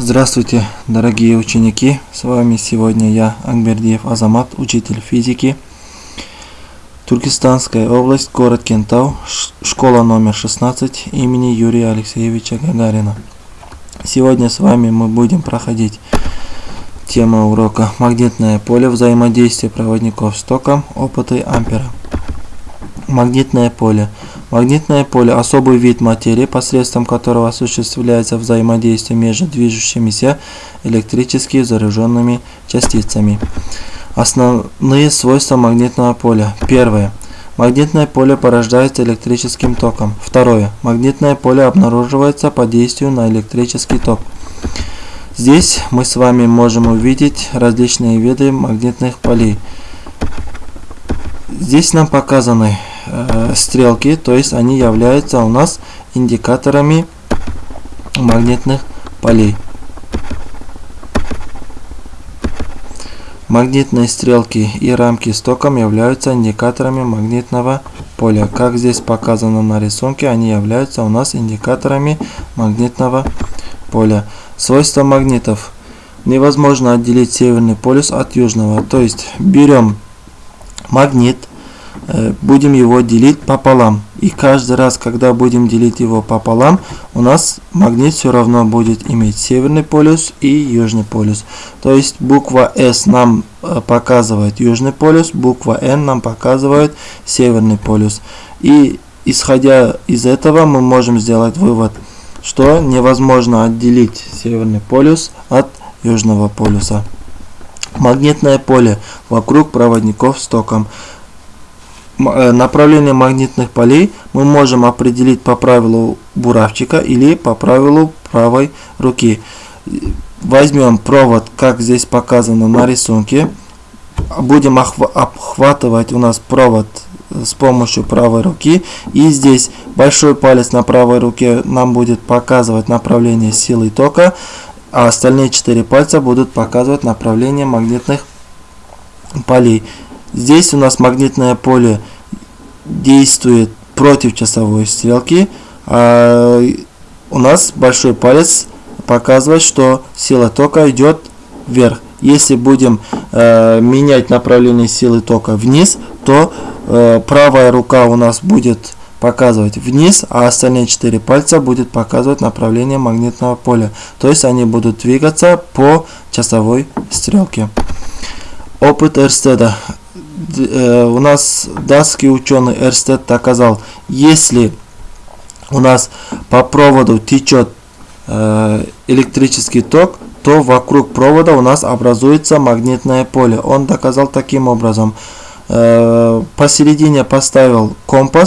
Здравствуйте, дорогие ученики! С вами сегодня я, Акбердиев Азамат, учитель физики. Туркестанская область, город Кентау, школа номер 16 имени Юрия Алексеевича Гагарина. Сегодня с вами мы будем проходить тема урока «Магнитное поле взаимодействия проводников с током, опыты Ампера». Магнитное поле – Магнитное поле – особый вид материи, посредством которого осуществляется взаимодействие между движущимися электрически заряженными частицами. Основные свойства магнитного поля. Первое. Магнитное поле порождается электрическим током. Второе. Магнитное поле обнаруживается по действию на электрический ток. Здесь мы с вами можем увидеть различные виды магнитных полей. Здесь нам показаны э, стрелки, то есть они являются у нас индикаторами магнитных полей. Магнитные стрелки и рамки с током являются индикаторами магнитного поля. Как здесь показано на рисунке, они являются у нас индикаторами магнитного поля. Свойства магнитов. Невозможно отделить северный полюс от южного. То есть берем магнит, будем его делить пополам. И каждый раз, когда будем делить его пополам, у нас магнит все равно будет иметь северный полюс и южный полюс. То есть буква S нам э, показывает южный полюс, буква N нам показывает северный полюс. И исходя из этого мы можем сделать вывод, что невозможно отделить северный полюс от южного полюса. Магнитное поле вокруг проводников с током. Э, направление магнитных полей мы можем определить по правилу буравчика или по правилу правой руки. Возьмем провод, как здесь показано на рисунке. Будем обхватывать у нас провод с помощью правой руки. И здесь большой палец на правой руке нам будет показывать направление силы тока, а остальные четыре пальца будут показывать направление магнитных полей. Здесь у нас магнитное поле действует против часовой стрелки. А у нас большой палец показывает, что сила тока идет вверх. Если будем э, менять направление силы тока вниз, то э, правая рука у нас будет показывать вниз, а остальные четыре пальца будут показывать направление магнитного поля. То есть они будут двигаться по часовой стрелке. Опыт Эрстеда. Э, у нас датский ученый Эрстед доказал, если у нас по проводу течет э, электрический ток, то вокруг провода у нас образуется магнитное поле. Он доказал таким образом. Э, посередине поставил компас,